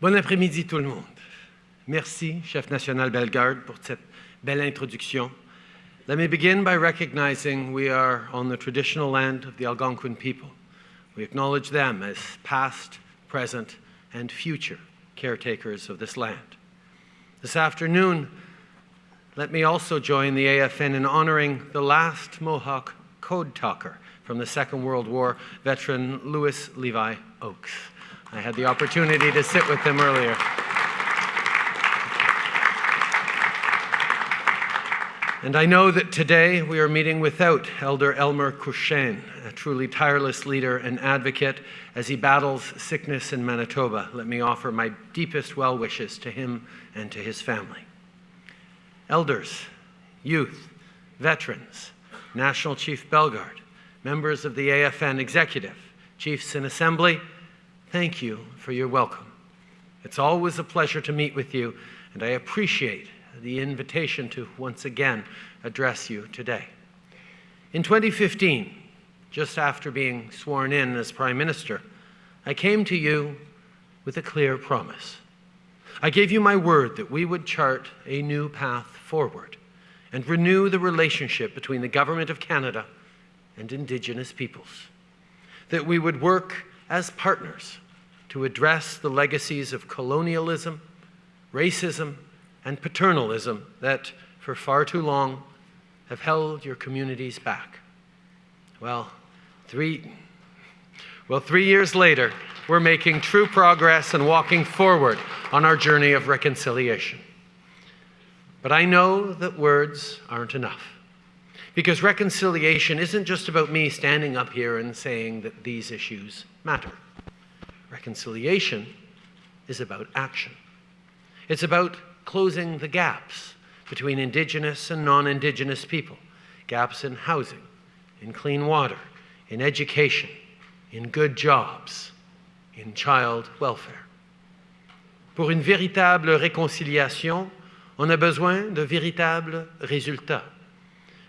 Bon après-midi tout le monde. Merci, chef national Bellegarde, pour cette belle introduction. Let me begin by recognizing we are on the traditional land of the Algonquin people. We acknowledge them as past, present, and future caretakers of this land. This afternoon, let me also join the AFN in honoring the last Mohawk code talker from the Second World War, veteran Louis Levi Oakes. I had the opportunity to sit with them earlier. And I know that today we are meeting without Elder Elmer Courchene, a truly tireless leader and advocate as he battles sickness in Manitoba. Let me offer my deepest well wishes to him and to his family. Elders, youth, veterans, National Chief Bellegarde, members of the AFN Executive, Chiefs in Assembly, thank you for your welcome. It's always a pleasure to meet with you, and I appreciate the invitation to once again address you today. In 2015, just after being sworn in as Prime Minister, I came to you with a clear promise. I gave you my word that we would chart a new path forward and renew the relationship between the Government of Canada and Indigenous peoples, that we would work as partners to address the legacies of colonialism, racism, and paternalism that, for far too long, have held your communities back. Well, three, well, three years later, we're making true progress and walking forward on our journey of reconciliation. But I know that words aren't enough. Because reconciliation isn't just about me standing up here and saying that these issues matter. Reconciliation is about action. It's about closing the gaps between Indigenous and non-Indigenous people, gaps in housing, in clean water, in education, in good jobs, in child welfare. Pour une véritable réconciliation, on a besoin de véritables résultats.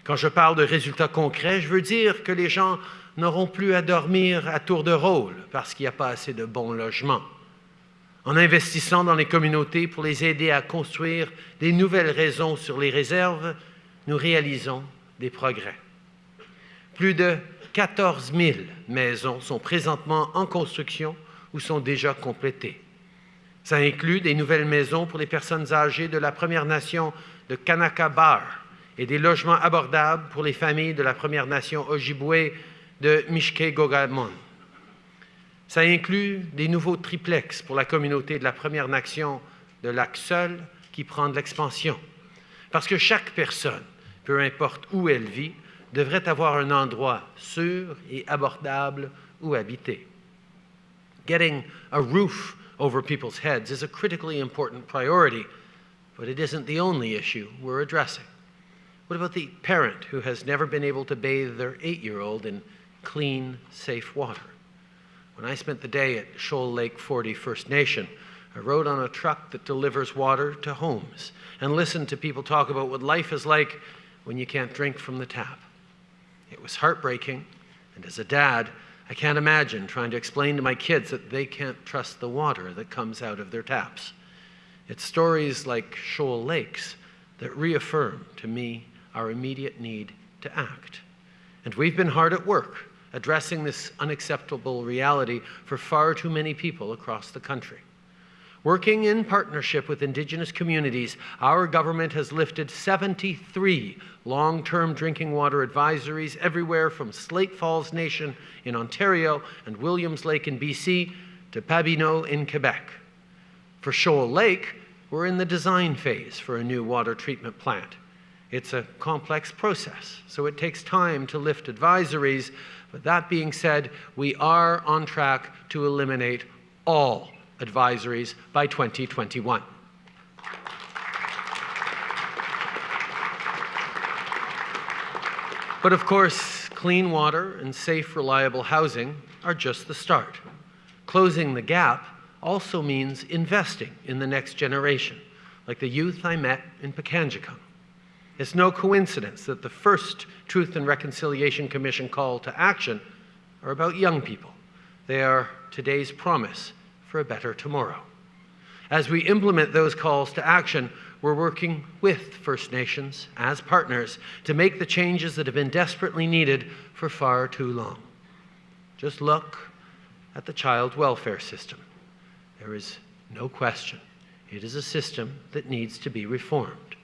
Quand je parle de résultats concrets, je veux dire que les gens n'auront plus à dormir à tour de rôle parce qu'il n'y a pas assez de bons logements en investissant dans les communautés pour les aider à construire des nouvelles raisons sur les réserves, nous réalisons des progrès. Plus de 14 000 maisons sont présentement en construction ou sont déjà complétées. Ça inclut des nouvelles maisons pour les personnes âgées de la Première Nation de Kanaka Bar et des logements abordables pour les familles de la Première Nation Ojibwe de Mishke-Gogamon. Ça inclut des nouveaux triplex pour la communauté de la Première Nation de Lac Seul qui prend de l'expansion. Parce que chaque personne, peu importe où elle vit, devrait avoir un endroit sûr et abordable où habiter. Getting a roof over people's heads is a critically important priority, but it isn't the only issue we're addressing. What about the parent who has never been able to bathe their eight-year-old in clean, safe water? When I spent the day at Shoal Lake 40 First Nation, I rode on a truck that delivers water to homes and listened to people talk about what life is like when you can't drink from the tap. It was heartbreaking, and as a dad, I can't imagine trying to explain to my kids that they can't trust the water that comes out of their taps. It's stories like Shoal Lakes that reaffirm to me our immediate need to act. And we've been hard at work addressing this unacceptable reality for far too many people across the country. Working in partnership with Indigenous communities, our government has lifted 73 long-term drinking water advisories everywhere from Slate Falls Nation in Ontario and Williams Lake in BC to Pabineau in Quebec. For Shoal Lake, we're in the design phase for a new water treatment plant. It's a complex process, so it takes time to lift advisories, but that being said, we are on track to eliminate all advisories by 2021. But of course, clean water and safe, reliable housing are just the start. Closing the gap also means investing in the next generation, like the youth I met in Pikangikum. It's no coincidence that the first Truth and Reconciliation Commission call to action are about young people. They are today's promise for a better tomorrow. As we implement those calls to action, we're working with First Nations as partners to make the changes that have been desperately needed for far too long. Just look at the child welfare system. There is no question it is a system that needs to be reformed.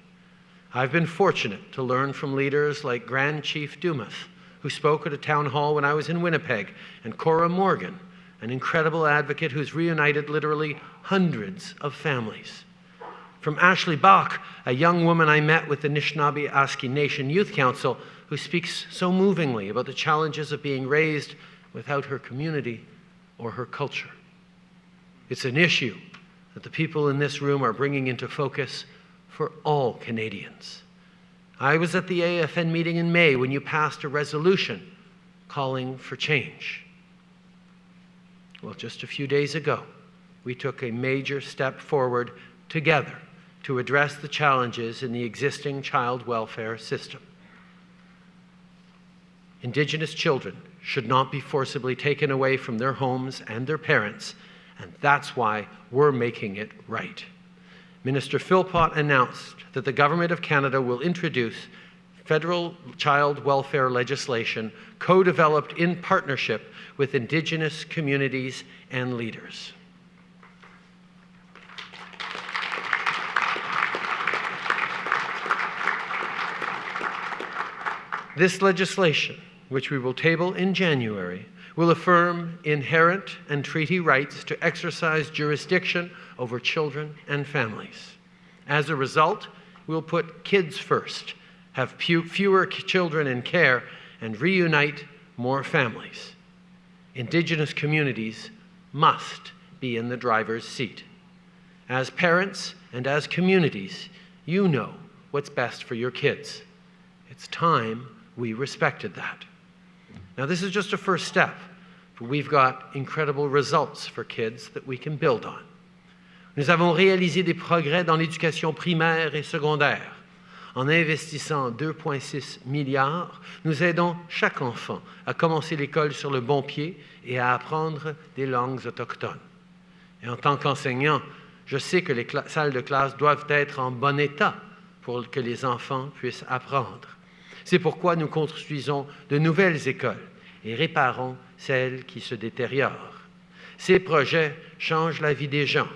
I've been fortunate to learn from leaders like Grand Chief Dumas, who spoke at a town hall when I was in Winnipeg, and Cora Morgan, an incredible advocate who's reunited literally hundreds of families. From Ashley Bach, a young woman I met with the Anishinaabe Aski Nation Youth Council, who speaks so movingly about the challenges of being raised without her community or her culture. It's an issue that the people in this room are bringing into focus for all Canadians. I was at the AFN meeting in May when you passed a resolution calling for change. Well, just a few days ago, we took a major step forward together to address the challenges in the existing child welfare system. Indigenous children should not be forcibly taken away from their homes and their parents, and that's why we're making it right. Minister Philpott announced that the Government of Canada will introduce federal child welfare legislation co-developed in partnership with Indigenous communities and leaders. This legislation, which we will table in January, will affirm inherent and treaty rights to exercise jurisdiction over children and families. As a result, we'll put kids first, have fewer children in care, and reunite more families. Indigenous communities must be in the driver's seat. As parents and as communities, you know what's best for your kids. It's time we respected that. Now, this is just a first step, but we've got incredible results for kids that we can build on. Nous avons réalisé des progrès dans l'éducation primaire et secondaire. En investissant 2,6 milliards, nous aidons chaque enfant à commencer l'école sur le bon pied et à apprendre des langues autochtones. Et en tant qu'enseignant, je sais que les salles de classe doivent être en bon état pour que les enfants puissent apprendre. C'est pourquoi nous construisons de nouvelles écoles et réparons celles qui se détériorent. Ces projets changent la vie des gens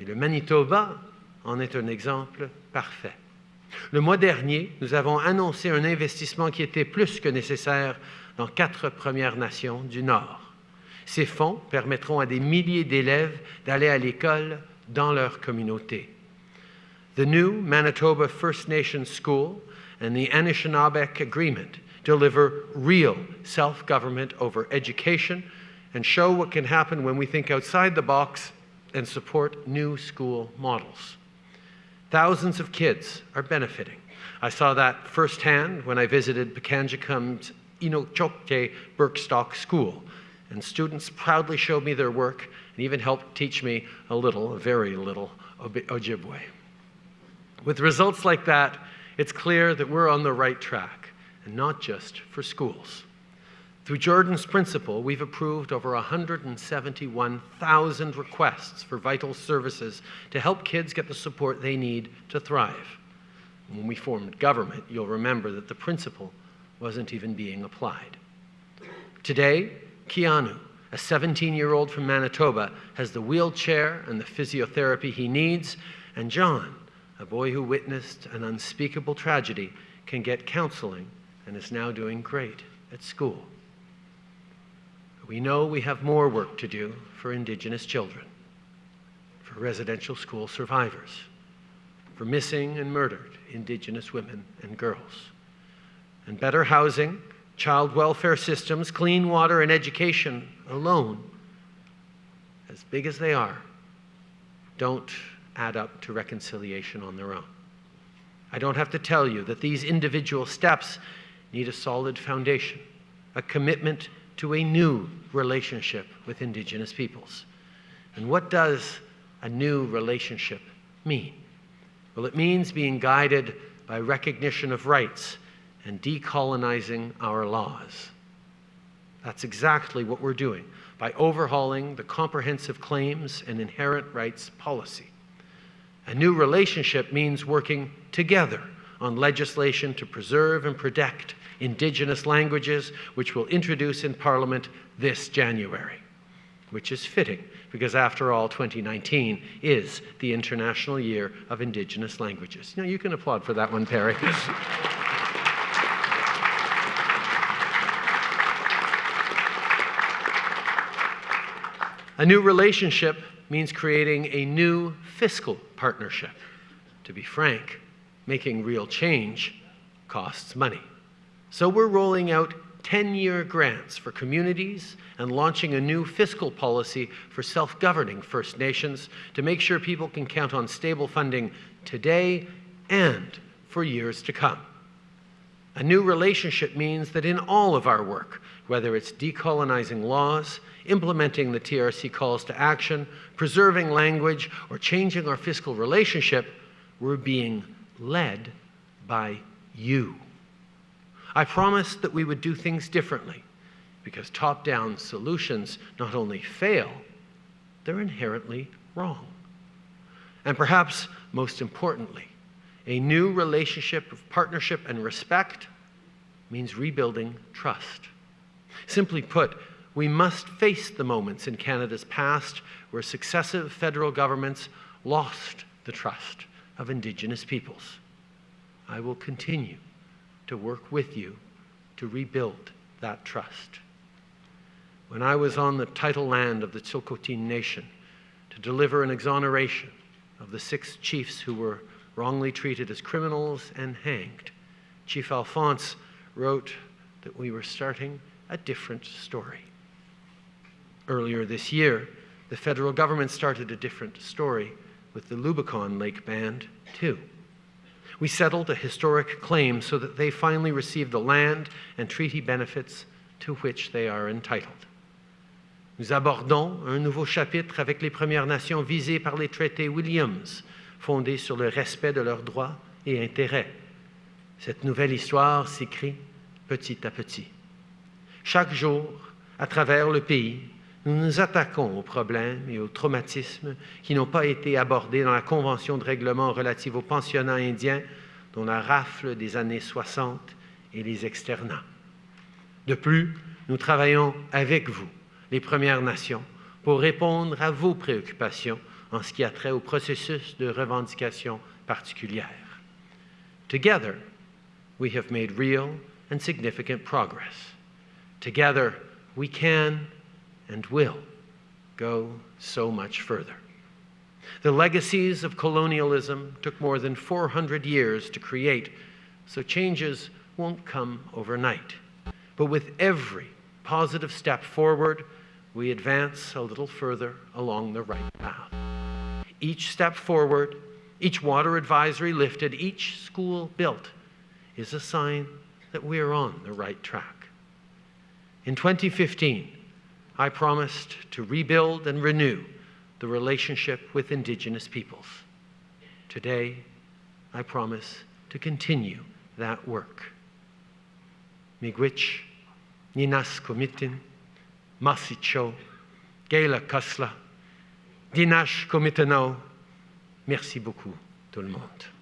et le Manitoba en est un exemple parfait. Le mois dernier, nous avons annoncé un investissement qui était plus que nécessaire dans quatre Premières Nations du Nord. Ces fonds permettront à des milliers d'élèves d'aller à l'école dans leur communauté. The new Manitoba First Nations School and the Anishinaabeg Agreement deliver real self-government over education and show what can happen when we think outside the box and support new school models. Thousands of kids are benefiting. I saw that firsthand when I visited Pikangikum's Eenchokay Birchstick School, and students proudly showed me their work and even helped teach me a little, a very little, Ojibwe. With results like that, it's clear that we're on the right track, and not just for schools. Through Jordan's Principle, we've approved over 171,000 requests for vital services to help kids get the support they need to thrive. When we formed government, you'll remember that the principle wasn't even being applied. Today, Keanu, a 17-year-old from Manitoba, has the wheelchair and the physiotherapy he needs, and John, a boy who witnessed an unspeakable tragedy, can get counseling and is now doing great at school. We know we have more work to do for Indigenous children, for residential school survivors, for missing and murdered Indigenous women and girls. And better housing, child welfare systems, clean water, and education alone, as big as they are, don't add up to reconciliation on their own. I don't have to tell you that these individual steps need a solid foundation, a commitment to a new relationship with Indigenous peoples. And what does a new relationship mean? Well, it means being guided by recognition of rights and decolonizing our laws. That's exactly what we're doing by overhauling the comprehensive claims and inherent rights policy. A new relationship means working together on legislation to preserve and protect Indigenous languages, which we'll introduce in Parliament this January, which is fitting because, after all, 2019 is the International Year of Indigenous Languages. Know, you can applaud for that one, Perry. A new relationship means creating a new fiscal partnership. To be frank, making real change costs money. So we're rolling out 10-year grants for communities and launching a new fiscal policy for self-governing First Nations to make sure people can count on stable funding today and for years to come. A new relationship means that in all of our work, whether it's decolonizing laws, implementing the TRC calls to action, preserving language, or changing our fiscal relationship, we're being led by you. I promised that we would do things differently because top-down solutions not only fail, they're inherently wrong. And perhaps most importantly, a new relationship of partnership and respect means rebuilding trust. Simply put, we must face the moments in Canada's past where successive federal governments lost the trust of Indigenous peoples. I will continue to work with you to rebuild that trust. When I was on the title land of the Tsilhqot'in Nation to deliver an exoneration of the six chiefs who were wrongly treated as criminals and hanged, Chief Alphonse wrote that we were starting a different story. Earlier this year, the federal government started a different story with the Lubicon Lake Band, too. We settled a historic claim so that they finally receive the land and treaty benefits to which they are entitled. Nous abordons un nouveau chapitre avec les Premières Nations visées par les traités Williams, fondés sur le respect de leurs droits et intérêts. Cette nouvelle histoire s'écrit petit à petit. Chaque jour, à travers le pays, nous nous attaquons aux problèmes et aux traumatismes qui n'ont pas été abordés dans la Convention de règlement relative aux pensionnats indiens, dont la rafle des années 60 et les externats. De plus, nous travaillons avec vous, les Premières Nations, pour répondre à vos préoccupations en ce qui a trait au processus de revendication particulière. Together, we have made real and significant progress. Together, we can and will go so much further. The legacies of colonialism took more than 400 years to create, so changes won't come overnight. But with every positive step forward, we advance a little further along the right path. Each step forward, each water advisory lifted, each school built is a sign that we are on the right track. In 2015, I promised to rebuild and renew the relationship with Indigenous peoples. Today, I promise to continue that work. Miigwech, Ninas Komitin, Masicho, Gaila Kasla, Dinash Komitano, merci beaucoup tout le monde.